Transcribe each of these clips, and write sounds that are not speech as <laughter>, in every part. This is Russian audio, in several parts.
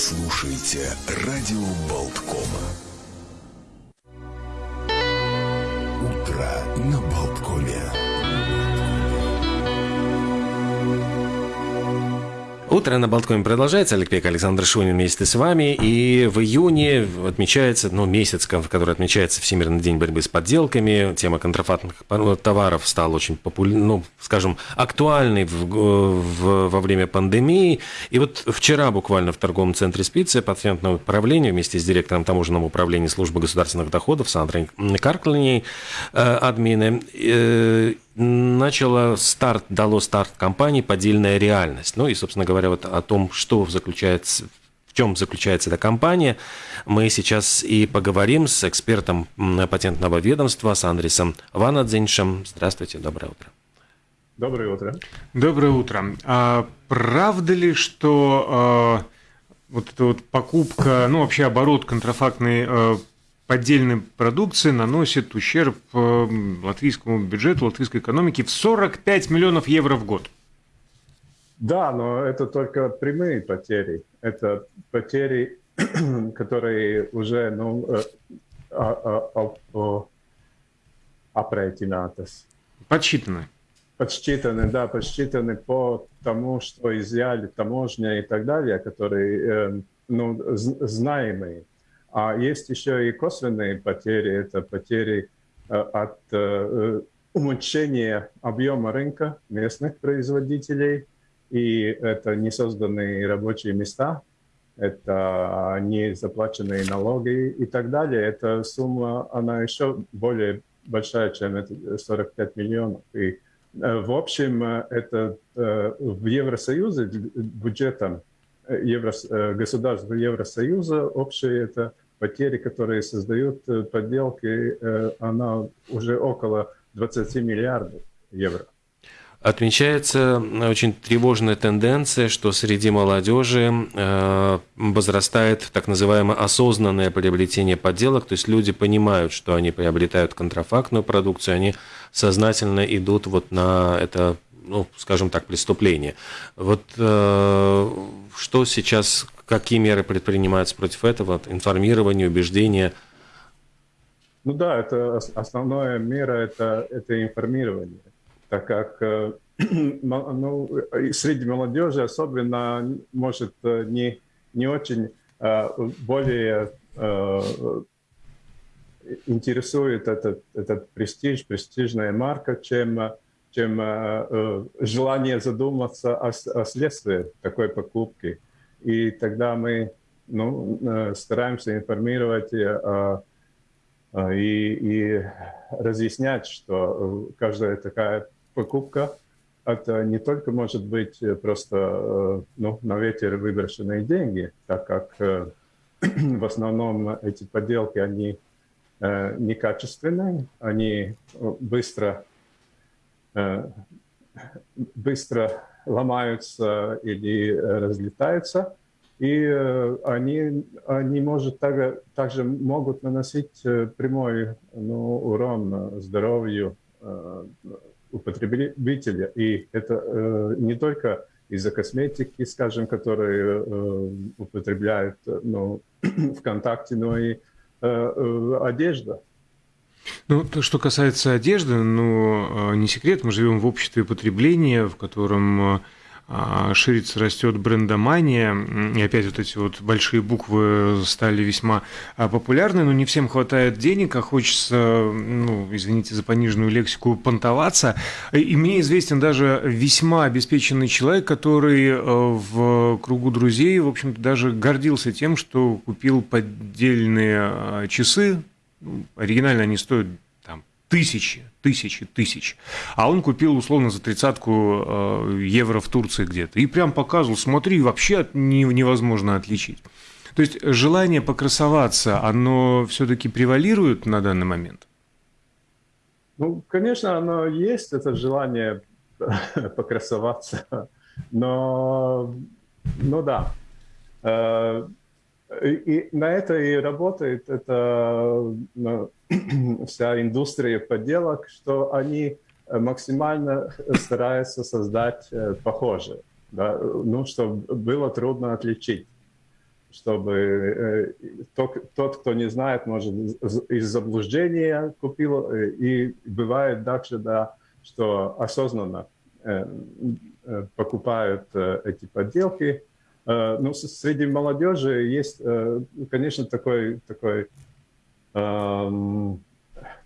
слушаете радио Болткома. Утро на Болткоме. Утро на Болткоме продолжается. Олег Пек, Александр Шунин вместе с вами. И в июне отмечается, ну, месяц, в который отмечается Всемирный день борьбы с подделками. Тема контрафактных товаров стала очень популярной, ну, скажем, актуальной в, в, во время пандемии. И вот вчера буквально в торговом центре Спицы патентное управление вместе с директором таможенного управления службы государственных доходов Сандрой Карклиней, э, админы, э, начало старт, дало старт компании «Поддельная реальность». Ну и, собственно говоря, вот о том, что заключается, в чем заключается эта компания, мы сейчас и поговорим с экспертом патентного ведомства, с Андресом Ванадзиншем. Здравствуйте, доброе утро. Доброе утро. Доброе утро. А правда ли, что а, вот эта вот покупка, ну вообще оборот контрафактной а, поддельной продукции наносит ущерб э, латвийскому бюджету, латвийской экономике в 45 миллионов евро в год. Да, но это только прямые потери. Это потери, <clears throat> которые уже ну, э, а, а, а. Подсчитаны. Подсчитаны, да, подсчитаны по тому, что изъяли таможня и так далее, которые э, ну, знаемые. А есть еще и косвенные потери. Это потери э, от э, уменьшения объема рынка местных производителей. И это не созданные рабочие места, это не заплаченные налоги и так далее. Эта сумма, она еще более большая, чем 45 миллионов. И э, в общем, это в Евросоюзе бюджетом Евро, государств Евросоюза общее это потери, которые создают э, подделки, э, она уже около 20 миллиардов евро. Отмечается очень тревожная тенденция, что среди молодежи э, возрастает так называемое осознанное приобретение подделок, то есть люди понимают, что они приобретают контрафактную продукцию, они сознательно идут вот на это, ну, скажем так, преступление. Вот что сейчас Какие меры предпринимаются против этого? Информирование, убеждение? Ну да, это основная мера это, это информирование, так как э, <clears throat> ну, среди молодежи особенно может э, не, не очень э, более интересует этот, этот престиж, престижная марка, чем, чем желание задуматься о, о следствии такой покупки. И тогда мы ну, э, стараемся информировать э, э, и, и разъяснять, что каждая такая покупка это не только может быть просто ну, на ветер выброшенные деньги, так как <clears throat> в основном эти подделки, они некачественные, они быстро, быстро ломаются или разлетаются, и э, они, они может также, также могут наносить э, прямой ну, урон здоровью э, употребителя. И это не только из-за косметики, скажем, которые употребляют ну, <clears throat> ВКонтакте, но и одежда. Ну, то, что касается одежды, ну, не секрет, мы живем в обществе потребления, в котором а, ширится, растет брендомания, и опять вот эти вот большие буквы стали весьма а, популярны, но не всем хватает денег, а хочется, ну, извините за пониженную лексику, понтоваться. И мне известен даже весьма обеспеченный человек, который э, в кругу друзей, в общем-то, даже гордился тем, что купил поддельные а, часы, ну, оригинально они стоят тысячи, тысячи, тысяч. А он купил условно за тридцатку э, евро в Турции где-то. И прям показывал, смотри, вообще невозможно отличить. То есть желание покрасоваться, оно все-таки превалирует на данный момент? Ну, конечно, оно есть, это желание <laughs> покрасоваться. Но, ну да. Э, и на это и работает это ну, <clears throat> вся индустрия подделок, что они э, максимально стараются создать э, похожее, да, ну, чтобы было трудно отличить. чтобы тот, кто не знает, может, из заблуждения купил, и бывает также, да, что осознанно покупают эти подделки. Ну, среди молодежи есть, конечно, такой, такой эм,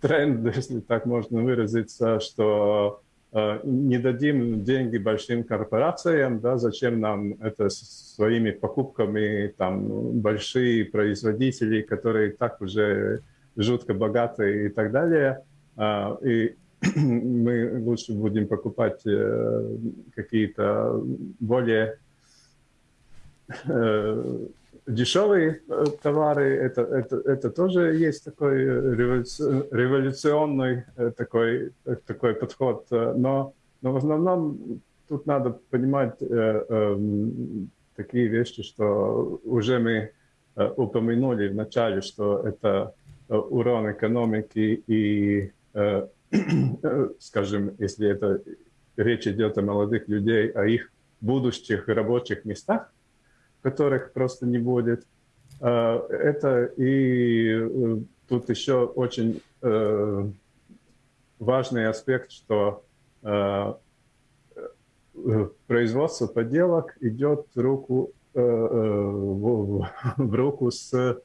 тренд, <laughs> если так можно выразиться, что э, не дадим деньги большим корпорациям, да, зачем нам это своими покупками, там, большие производители, которые так уже жутко богатые и так далее, э, и <clears throat> мы лучше будем покупать э, какие-то более дешевые э, товары, это, это, это тоже есть такой э, революционный э, такой, такой подход, но, но в основном тут надо понимать э, э, такие вещи, что уже мы э, упомянули в начале, что это урон экономики и, э, <clears throat> скажем, если это речь идет о молодых людей, о их будущих рабочих местах, которых просто не будет. А, это и э, тут еще очень э, важный аспект, что э, производство поделок идет в руку, в, <laughs> в руку с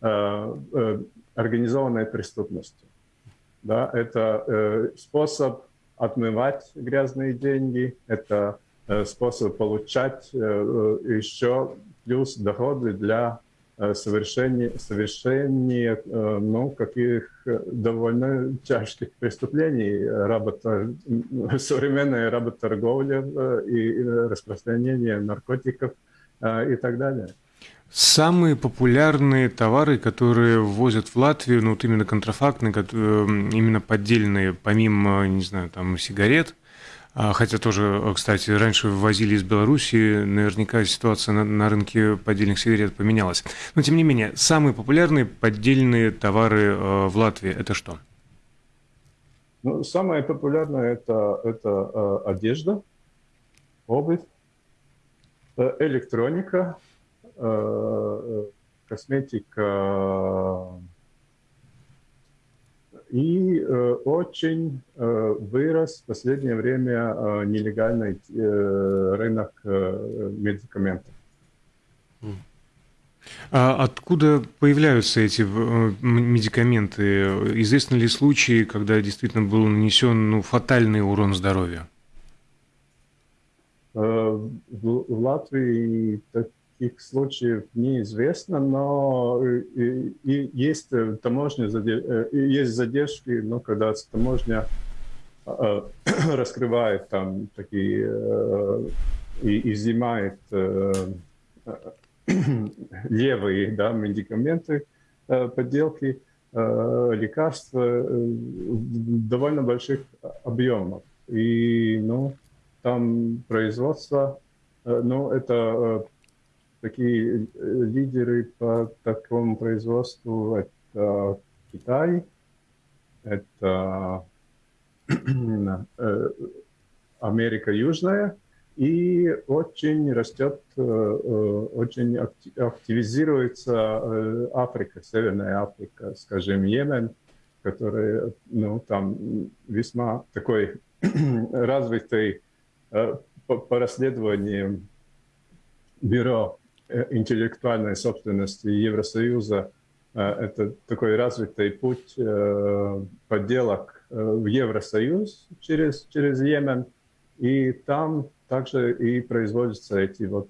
организованной преступностью. Да, это способ отмывать грязные деньги, это способ получать еще плюс доходы для совершения, совершения ну, каких довольно тяжких преступлений, работа, современная работорговля и распространение наркотиков и так далее. Самые популярные товары, которые ввозят в Латвию, ну вот именно контрафактные, именно поддельные, помимо, не знаю, там сигарет – хотя тоже, кстати, раньше ввозили из Беларуси, наверняка ситуация на, на рынке поддельных сигарет поменялась. Но тем не менее, самые популярные поддельные товары э, в Латвии это что? Ну, самое популярное это, это э, одежда, обувь, э, электроника, э, косметика, и э, очень э, вырос в последнее время э, нелегальный рынок медикаментов. А откуда появляются эти медикаменты? Известны ли случаи, когда действительно был нанесен ну, фатальный урон здоровью? В Латвии таких случаев неизвестно, но и, э, и есть э, таможня, э, есть задержки, но когда таможня э, <clears throat> раскрывает там такие э, и изымает э, <clears throat> левые да, медикаменты, э, подделки, э, лекарства э, в довольно больших объемах. И ну, там производство, э, ну, это такие э, лидеры по такому производству. Это Китай, это <clears throat> э, Америка Южная, и очень растет, э, очень активизируется Африка, Северная Африка, скажем, Йемен, который ну, там весьма такой <clears throat> развитый по расследованиям бюро интеллектуальной собственности Евросоюза э, это такой развитый путь э, подделок в Евросоюз через, через Йемен. И там также и производятся эти вот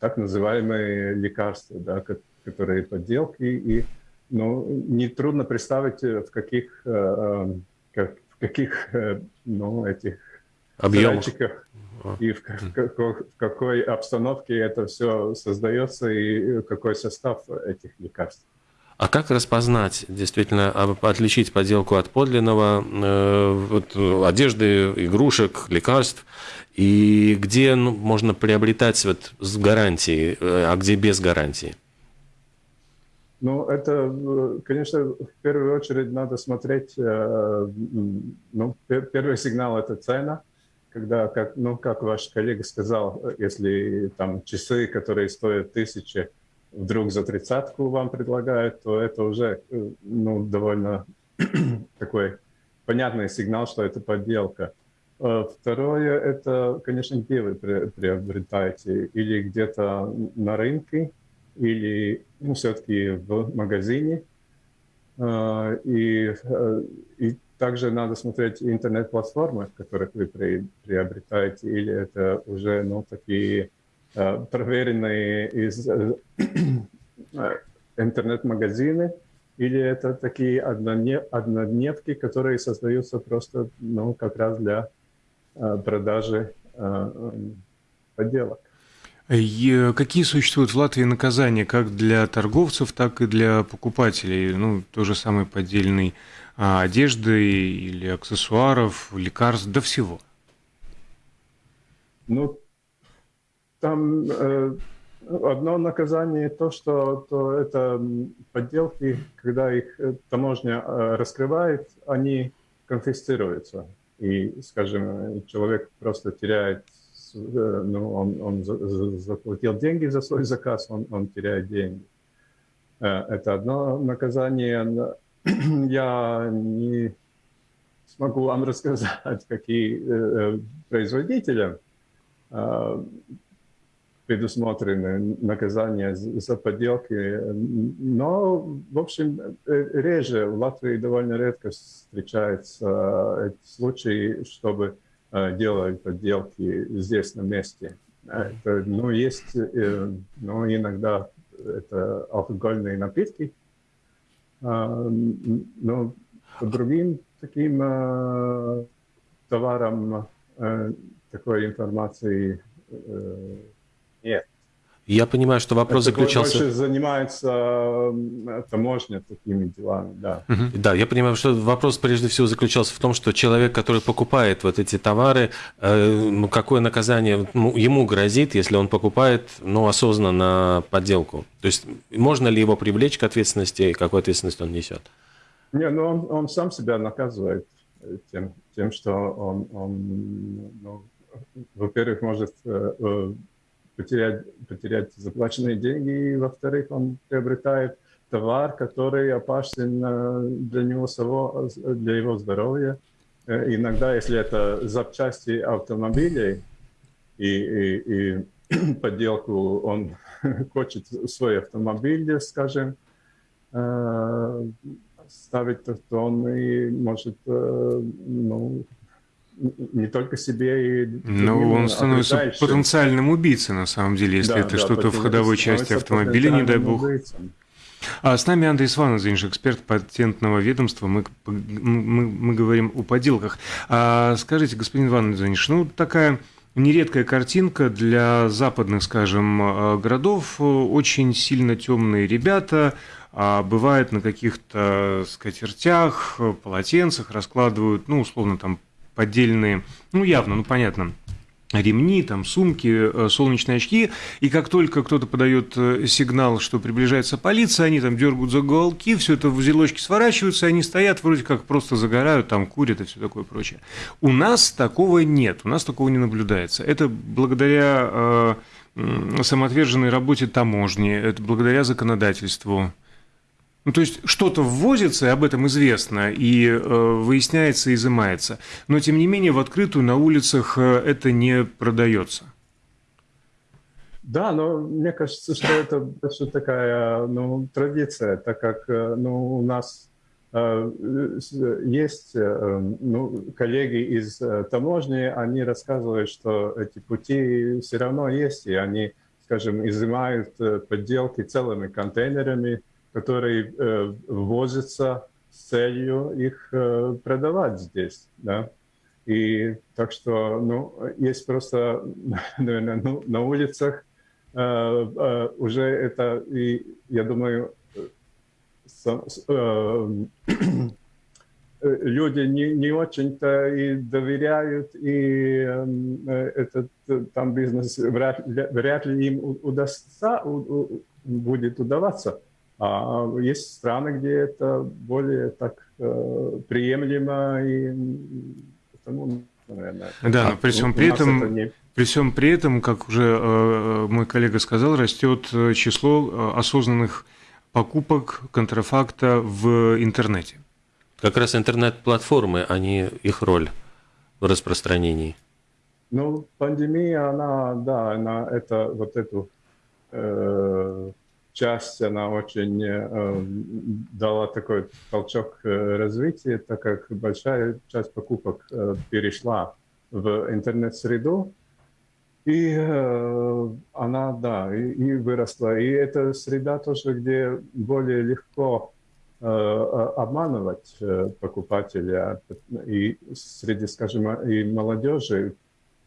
так называемые лекарства, да, которые подделки. И ну, нетрудно представить, в каких, как, в каких ну, этих объемах и в, какой, в какой обстановке это все создается и какой состав этих лекарств. А как распознать, действительно, отличить подделку от подлинного, э, вот, одежды, игрушек, лекарств, и где ну, можно приобретать вот с гарантией, э, а где без гарантии? Ну, это, э, конечно, в первую очередь надо смотреть, ну, первый сигнал – это цена – когда, как, ну, как ваш коллега сказал, если там часы, которые стоят тысячи, вдруг за тридцатку вам предлагают, то это уже ну, довольно <clears throat> такой понятный сигнал, что это подделка. Второе, это, конечно, где вы приобретаете, или где-то на рынке, или ну, все-таки в магазине. И, и также надо смотреть интернет-платформы, которых вы приобретаете, или это уже ну, такие э, проверенные из э, интернет-магазины, или это такие однодневки, которые создаются просто ну, как раз для э, продажи подделок. Какие существуют в Латвии наказания как для торговцев, так и для покупателей? Ну, то же самый поддельный одежды или аксессуаров, лекарств, до всего? Ну, там э, одно наказание то, что то это подделки, когда их э, таможня э, раскрывает, они конфисцируются. И, скажем, человек просто теряет, э, ну, он, он заплатил деньги за свой заказ, он, он теряет деньги. Это одно наказание. <clears throat> я не смогу вам рассказать, какие э, производители э, предусмотрены наказания за подделки. Но, в общем, э, реже, в Латвии довольно редко встречаются случаи, чтобы делать подделки здесь на месте. Это, ну, есть, но иногда это алкогольные напитки, но по другим таким товарам такой информации. Я понимаю, что вопрос Это заключался... Больше занимается таможня такими делами, да. Угу. Да, я понимаю, что вопрос прежде всего заключался в том, что человек, который покупает вот эти товары, э, ну, какое наказание ну, ему грозит, если он покупает, ну, осознанно подделку? То есть можно ли его привлечь к ответственности, и какую ответственность он несет? Не, ну, он, он сам себя наказывает э, тем, тем что он, он ну, во-первых, может э, потерять, потерять заплаченные деньги, и, во-вторых, он приобретает товар, который опасен э, для него самого, для его здоровья. Э, иногда, если это запчасти автомобилей и, и, и <clears throat> подделку, он <laughs> хочет свой автомобиль, скажем, э, ставить, то он и может ну, не только себе и Ну, он становится потенциальным убийцей, на самом деле, если да, это да, что-то в ходовой части автомобиля, не дай бог. Убийцем. А с нами Андрей Сванозинш, эксперт патентного ведомства. Мы, мы, мы говорим о поделках. А скажите, господин Иван Иванович, ну такая нередкая картинка для западных, скажем, э, городов. Очень сильно темные ребята, а бывает на каких-то скатертях, полотенцах раскладывают, ну, условно, там поддельные, ну, явно, ну, понятно, ремни, там, сумки, э, солнечные очки, и как только кто-то подает э, сигнал, что приближается полиция, они там дергают за уголки, все это в узелочки сворачиваются, они стоят, вроде как просто загорают, там, курят и все такое прочее. У нас такого нет, у нас такого не наблюдается. Это благодаря э, самоотверженной работе таможни, это благодаря законодательству. Ну, то есть что-то ввозится, и об этом известно, и э, выясняется, изымается. Но, тем не менее, в открытую на улицах э, это не продается. Да, но мне кажется, что это больше такая ну, традиция, так как э, ну, у нас э, есть ну, коллеги из таможни, они рассказывают, что эти пути все равно есть, и они, скажем, изымают подделки целыми контейнерами, которые э, ввозятся с целью их э, продавать здесь, да. И так что, ну, есть просто, <laughs> наверное, ну, на улицах э, э, уже это, и я думаю, со, э, <clears throat> люди не, не очень-то и доверяют, и э, этот там бизнес вряд, вряд ли им удастся, у, у, будет удаваться. А есть страны, где это более так э, приемлемо, и потому наверное. Да, А но при всем при этом, это не- при всем при этом, как уже э, мой коллега сказал, растет э, число э, осознанных покупок контрафакта в интернете. Как раз интернет-платформы, они их роль в распространении. Ну, пандемия, она, да, она это, вот эту э, часть, она очень э, дала такой толчок э, развития, так как большая часть покупок э, перешла в интернет-среду, и э, она, да, и, и выросла. И это среда тоже, где более легко э, э, обманывать э, покупателя. И среди, скажем, и молодежи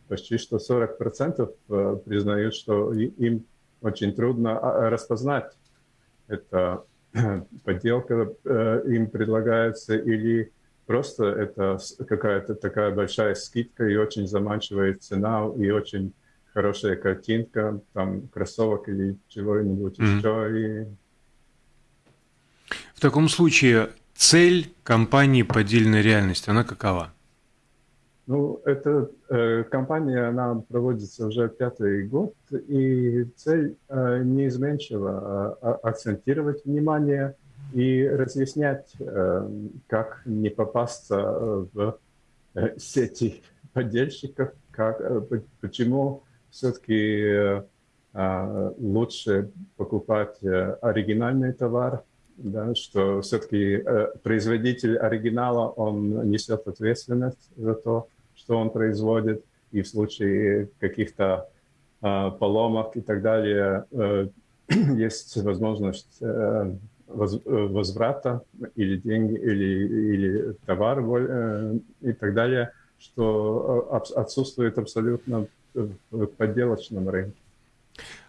почти что 40% э, признают, что им очень трудно а, распознать, это <clears throat> подделка э, им предлагается или просто это какая-то такая большая скидка и очень заманчивая цена и очень хорошая картинка, там кроссовок или чего-нибудь Мгм. еще. И В таком случае цель компании «Поддельная реальность», она какова? Ну, эта э, кампания, она проводится уже пятый год, и цель э, неизменчива а, а- акцентировать внимание и разъяснять, э, как не попасться э, в э, сети поддельщиков, как, э, почему все-таки лучше покупать э, оригинальный товар, да, что все-таки производитель оригинала, он несет ответственность за то, что он производит, и в случае каких-то э, поломок и так далее э, <clears throat> есть возможность э, воз- э, возврата или деньги, или, или товар э, и так далее, что э, отсутствует абсолютно в подделочном рынке.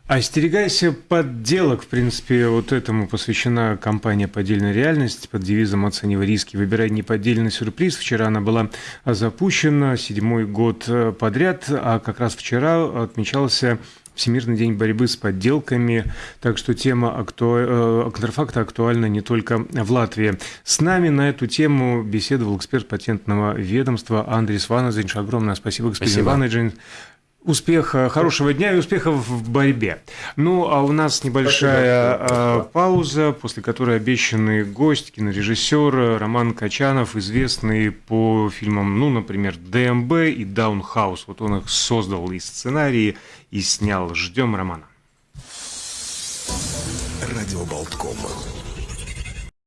Остерегайся подделок, в принципе, вот этому посвящена кампания «Поддельная реальность» под девизом «Оценивай риски, выбирай неподдельный сюрприз». Вчера она была запущена, седьмой год э, подряд, а как раз вчера отмечался Всемирный день борьбы с подделками, так что тема акту... э, контрафакта актуальна не только в Латвии. С нами на эту тему беседовал эксперт патентного ведомства Андрей Сванадзинч. Огромное спасибо, господин Спасибо. Сванадзинч. Успеха, хорошего дня и успехов в борьбе. Ну, а у нас небольшая Спасибо. а, пауза, после которой обещанный гость, кинорежиссер Роман Качанов, известный по фильмам, ну, например, ДМБ и Даунхаус. Вот он их создал и сценарии, и снял. Ждем Романа. Радио Болткома.